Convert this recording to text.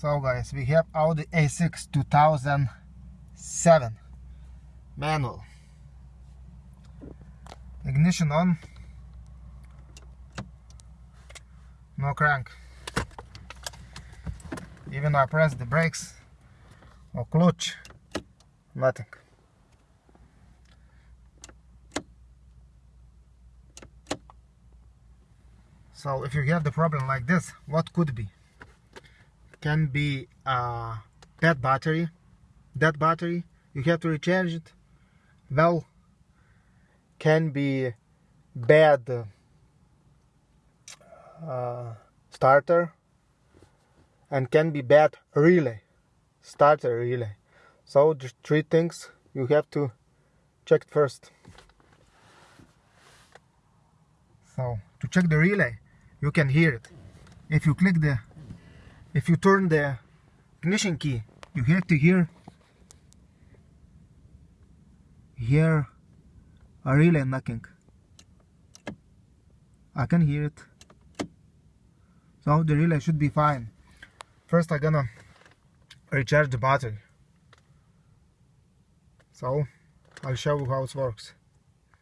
So guys, we have Audi A6 2007 manual. Ignition on. No crank. Even I press the brakes or clutch, nothing. So if you have the problem like this, what could be? Can be a bad battery, dead battery, you have to recharge it. Well, can be bad uh, starter and can be bad relay, starter relay. So three things you have to check first. So to check the relay, you can hear it if you click the if you turn the ignition key you have to hear hear a relay knocking. I can hear it. So the relay should be fine. First I'm gonna recharge the battery. So I'll show you how it works